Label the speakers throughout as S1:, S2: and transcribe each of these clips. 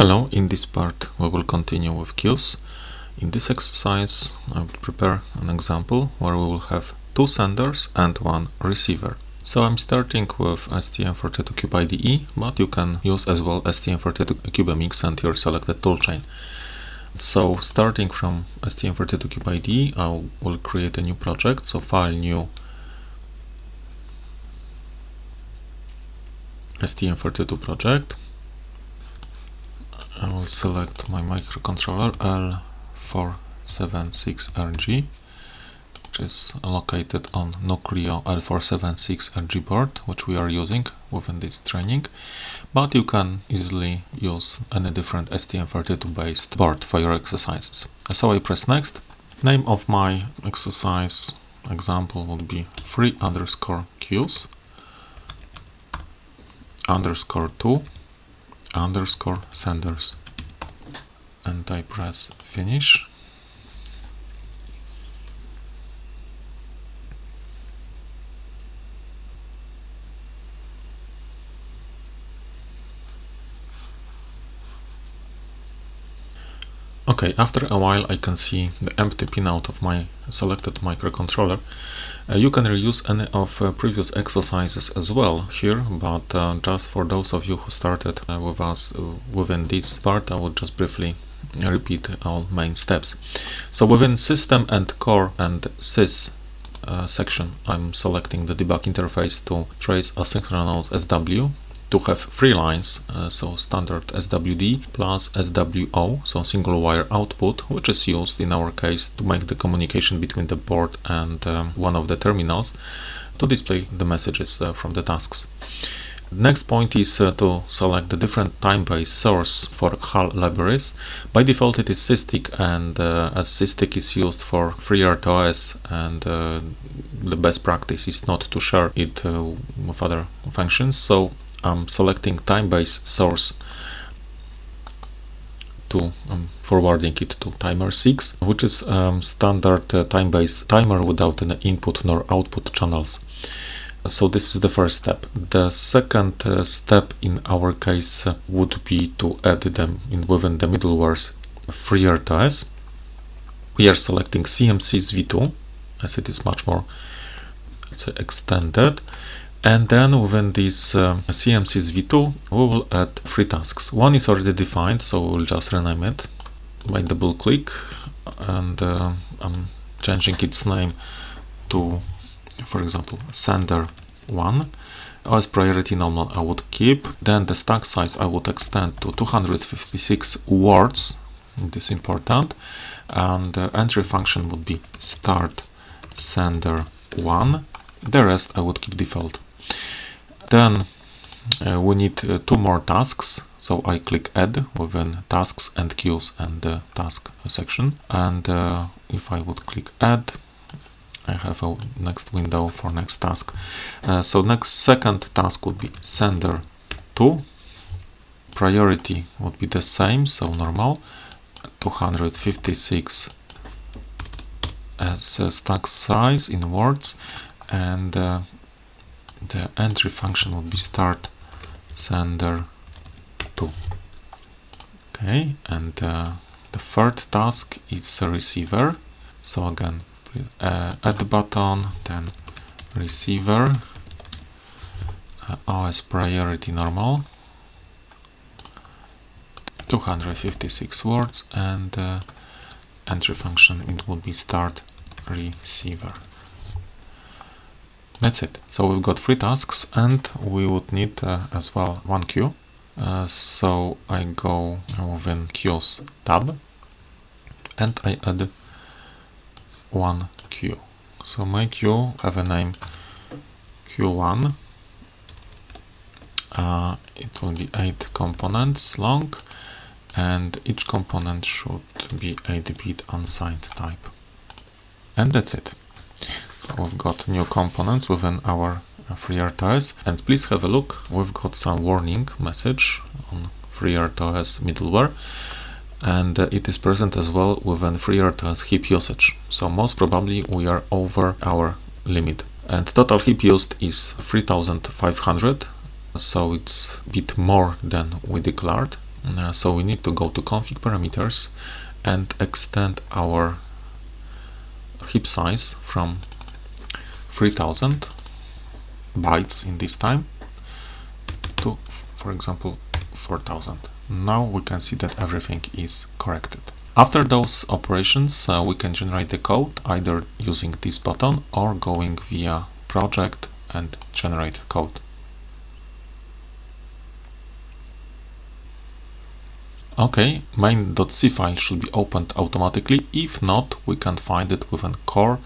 S1: Hello, in this part we will continue with queues. In this exercise I will prepare an example where we will have two senders and one receiver. So I'm starting with STM32Cube IDE, but you can use as well STM32CubeMX and your selected toolchain. So starting from STM32Cube IDE, I will create a new project, so file new STM32 project I will select my microcontroller L476RG which is located on Nucleo L476RG board which we are using within this training but you can easily use any different STM32 based board for your exercises. So I press next. Name of my exercise example would be free underscore queues underscore 2 underscore senders and I press finish Okay, after a while I can see the empty pinout of my selected microcontroller. Uh, you can reuse any of uh, previous exercises as well here, but uh, just for those of you who started with us within this part, I will just briefly repeat all main steps. So within system and core and sys uh, section, I'm selecting the debug interface to trace asynchronous SW to have three lines, uh, so standard SWD plus SWO, so single wire output, which is used in our case to make the communication between the board and um, one of the terminals to display the messages uh, from the tasks. Next point is uh, to select the different time-based source for HAL libraries. By default it is SysTick and uh, as SysTick is used for FreeRTOS and uh, the best practice is not to share it uh, with other functions so I'm selecting time-based source to um, forwarding it to timer 6 which is um, standard uh, time-based timer without any input nor output channels. So this is the first step. The second uh, step in our case uh, would be to add them in within the middleware's FreeRTOS we are selecting CMSIS v2 as it is much more extended and then within this uh, CMSIS v2 we will add three tasks. One is already defined so we'll just rename it by double click and uh, I'm changing its name to for example sender 1 as priority normal I would keep. Then the stack size I would extend to 256 words. This is important. And the entry function would be start sender 1 the rest I would keep default then uh, we need uh, two more tasks. So I click add within tasks and queues and the task section. And uh, if I would click add I have a next window for next task. Uh, so next second task would be sender 2 priority would be the same so normal. 256 as stack size in words. And uh, the entry function will be start sender 2 okay and uh, the third task is receiver. So again uh, add button then receiver. Uh, OS priority normal. 256 words and uh, entry function it would be start receiver that's it. So we've got three tasks and we would need uh, as well one queue. Uh, so I go within queues tab and I add one queue. So my queue have a name q1. Uh, it will be 8 components long and each component should be 8-bit unsigned type. And that's it we've got new components within our FreeRTOS and please have a look. We've got some warning message on FreeRTOS middleware and uh, it is present as well within FreeRTOS heap usage. So most probably we are over our limit. And total heap used is 3500 so it's a bit more than we declared. Uh, so we need to go to config parameters and extend our heap size from 3000 bytes in this time to for example 4000 now we can see that everything is corrected. After those operations uh, we can generate the code either using this button or going via project and generate code. Okay, main.c file should be opened automatically. If not, we can find it within core,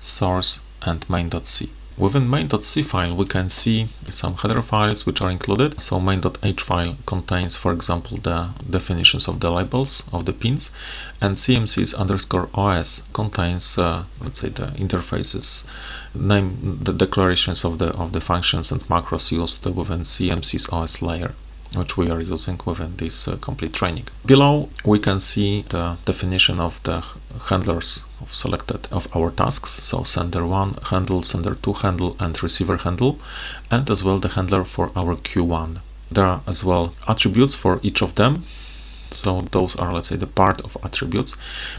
S1: source and main.c. Within main.c file, we can see some header files which are included. So main.h file contains, for example, the definitions of the labels of the pins, and cmsis underscore os contains, uh, let's say, the interfaces, name the declarations of the of the functions and macros used within cmsis os layer which we are using within this uh, complete training. Below we can see the definition of the handlers of selected of our tasks. So sender 1 handle sender 2 handle and receiver handle and as well the handler for our q1 there are as well attributes for each of them so those are let's say the part of attributes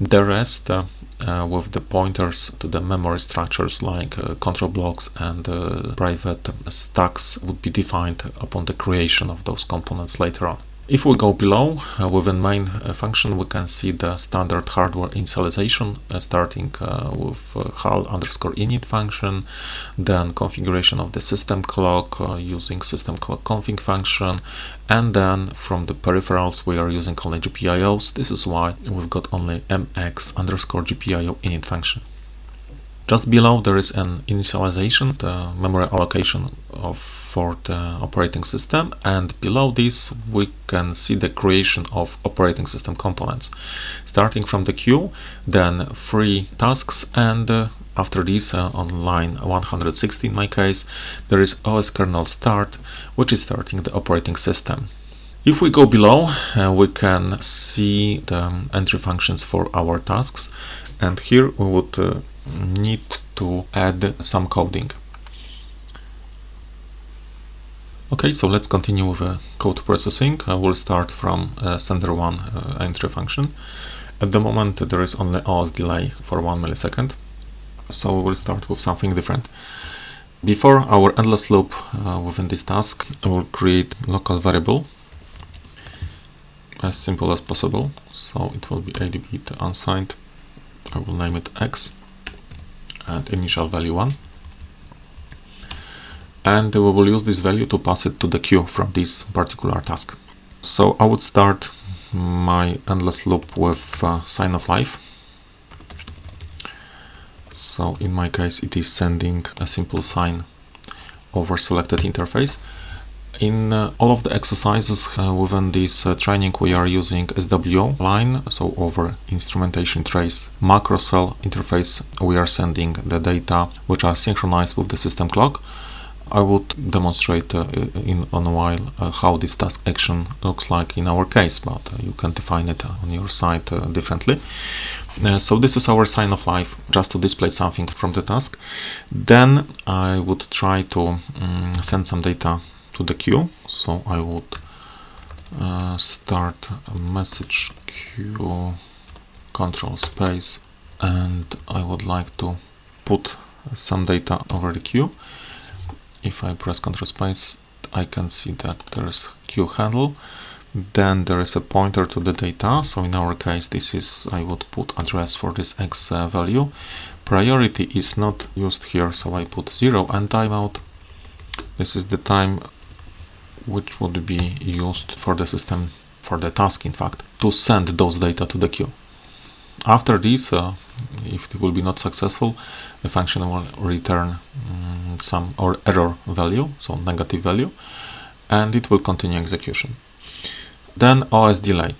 S1: the rest uh, uh, with the pointers to the memory structures like uh, control blocks and uh, private stacks would be defined upon the creation of those components later on. If we go below, uh, within main uh, function, we can see the standard hardware initialization, uh, starting uh, with uh, HAL underscore init function, then configuration of the system clock uh, using system clock config function, and then from the peripherals we are using only GPIOs. This is why we've got only mx underscore GPIO init function. Just below there is an initialization, the memory allocation of for the operating system and below this we can see the creation of operating system components. Starting from the queue, then three tasks and uh, after this uh, on line 160 in my case there is OS kernel start which is starting the operating system. If we go below uh, we can see the entry functions for our tasks and here we would uh, need to add some coding. Okay, so let's continue with uh, code processing. I will start from uh, sender one uh, entry function. At the moment there is only OS delay for one millisecond, so we will start with something different. Before our endless loop uh, within this task, I will create local variable as simple as possible. So it will be 8-bit unsigned. I will name it x and initial value 1 and we will use this value to pass it to the queue from this particular task. So I would start my endless loop with uh, sign of life. So in my case it is sending a simple sign over selected interface. In uh, all of the exercises uh, within this uh, training we are using SWO line, so over instrumentation trace macro cell interface we are sending the data which are synchronized with the system clock. I would demonstrate uh, in a while uh, how this task action looks like in our case, but uh, you can define it on your side uh, differently. so this is our sign of life, just to display something from the task. Then I would try to um, send some data to the queue. So I would uh, start a message queue control space and I would like to put some data over the queue. If I press control space I can see that there's queue handle. Then there is a pointer to the data. So in our case this is I would put address for this x uh, value. Priority is not used here. So I put 0 and timeout. This is the time which would be used for the system, for the task in fact, to send those data to the queue. After this, uh, if it will be not successful, the function will return um, some or error value, so negative value, and it will continue execution. Then OS delay.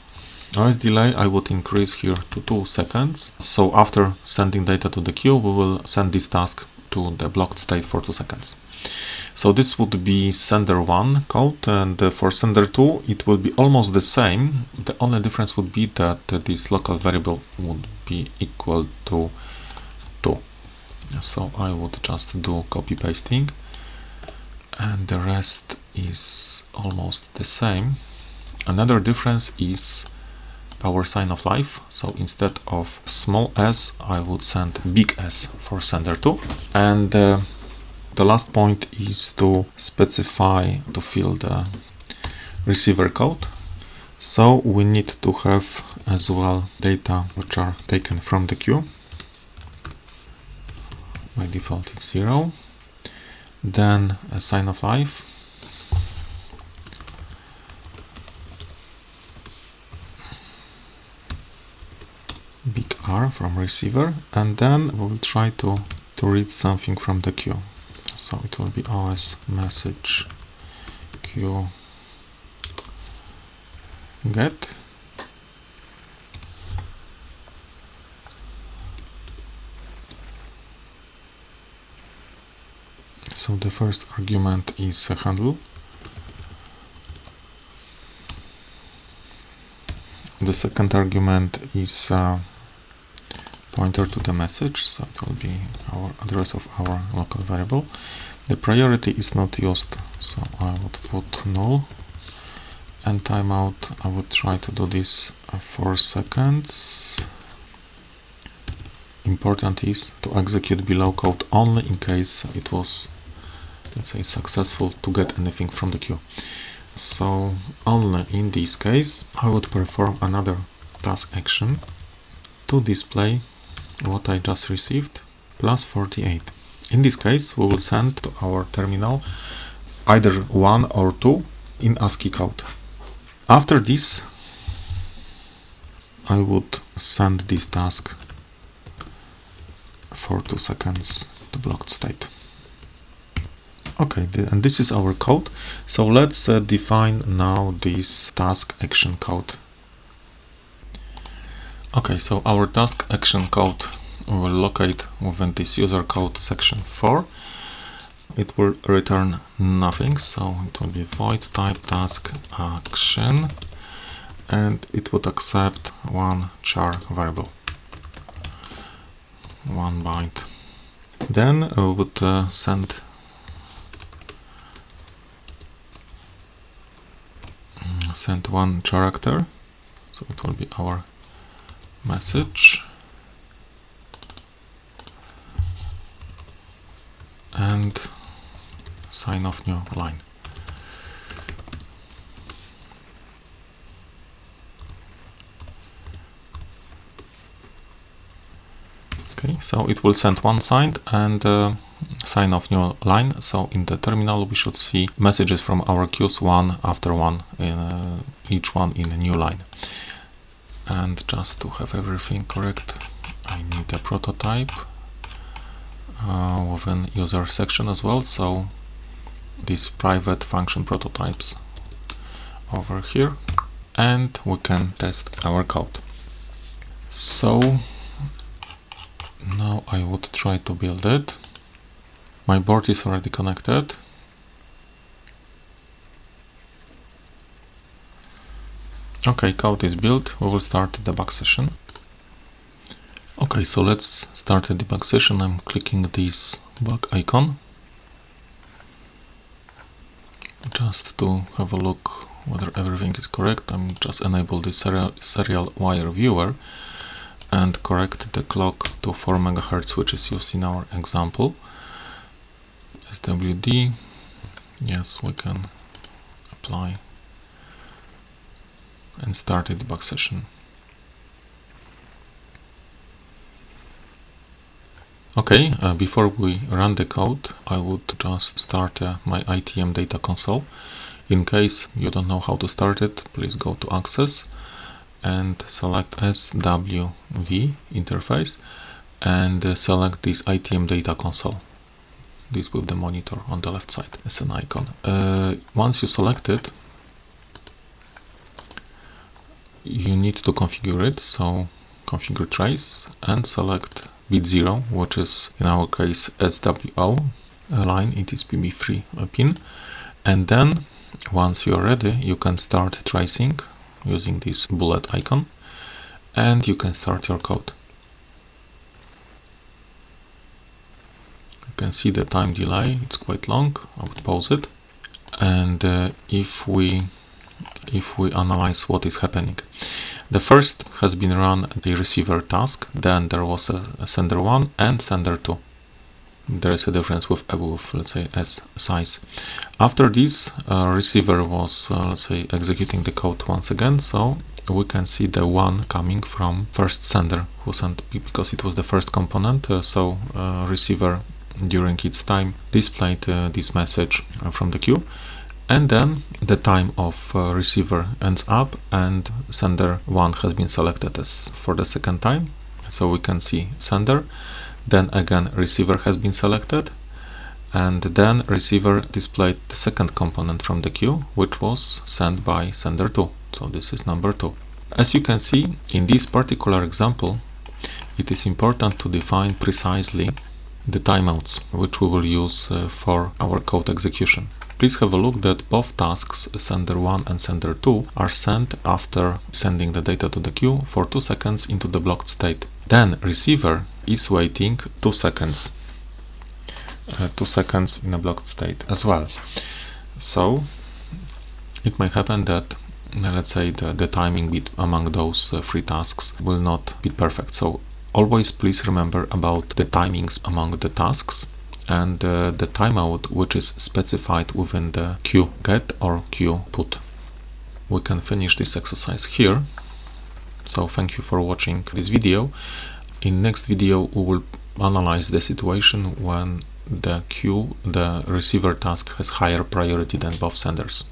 S1: OS delay I would increase here to 2 seconds. So after sending data to the queue, we will send this task to the blocked state for 2 seconds. So this would be sender 1 code and uh, for sender 2 it will be almost the same. The only difference would be that uh, this local variable would be equal to 2. So I would just do copy pasting and the rest is almost the same. Another difference is power sign of life. So instead of small s, I would send big S for sender 2. And uh, the last point is to specify to fill the receiver code. So we need to have as well data which are taken from the queue. By default it's zero. Then a sign of life big R from receiver and then we will try to, to read something from the queue. So it will be OS message. Queue get. So the first argument is a handle. The second argument is a pointer to the message so it will be our address of our local variable. The priority is not used so I would put null. And timeout I would try to do this uh, for seconds. Important is to execute below code only in case it was let's say successful to get anything from the queue. So only in this case I would perform another task action to display what I just received plus 48. In this case, we will send to our terminal either 1 or 2 in ASCII code. After this, I would send this task for 2 seconds to blocked state. Okay, and this is our code. So let's uh, define now this task action code. Okay, so our task action code will locate within this user code section 4. It will return nothing, so it will be void type task action and it would accept one char variable, one byte. Then we would uh, send send one character, so it will be our message and sign off new line. Okay, so it will send one sign and uh, sign off new line. So in the terminal we should see messages from our queues one after one, in, uh, each one in a new line and just to have everything correct I need a prototype uh, within user section as well. So these private function prototypes over here and we can test our code. So now I would try to build it. My board is already connected Okay, code is built. We will start the debug session. Okay, so let's start the debug session. I'm clicking this bug icon just to have a look whether everything is correct. I'm just enable the serial, serial wire viewer and correct the clock to 4 MHz which is used in our example. SWD, yes, we can apply and start a debug session. Okay, uh, before we run the code, I would just start uh, my ITM data console. In case you don't know how to start it, please go to Access and select SWV interface and uh, select this ITM data console. This with the monitor on the left side as an icon. Uh, once you select it, you need to configure it so configure trace and select bit 0 which is in our case SWO line it is PB3 pin. And then once you are ready you can start tracing using this bullet icon and you can start your code. You can see the time delay it's quite long I would pause it. And uh, if we if we analyze what is happening. The first has been run the receiver task, then there was a sender 1 and sender 2 there is a difference with above let's say s size. After this uh, receiver was uh, let's say executing the code once again so we can see the one coming from first sender who sent because it was the first component uh, so uh, receiver during its time displayed uh, this message from the queue and then the time of receiver ends up and sender 1 has been selected as for the second time. So we can see sender then again receiver has been selected and then receiver displayed the second component from the queue which was sent by sender 2 so this is number 2 as you can see in this particular example it is important to define precisely the timeouts which we will use uh, for our code execution Please have a look that both tasks sender 1 and sender 2 are sent after sending the data to the queue for 2 seconds into the blocked state. Then receiver is waiting 2 seconds. Uh, 2 seconds in a blocked state as well. So it may happen that uh, let's say the, the timing bit among those uh, three tasks will not be perfect. So always please remember about the timings among the tasks and uh, the timeout which is specified within the queue get or queue put. We can finish this exercise here. So thank you for watching this video. In next video we will analyze the situation when the queue, the receiver task has higher priority than both senders.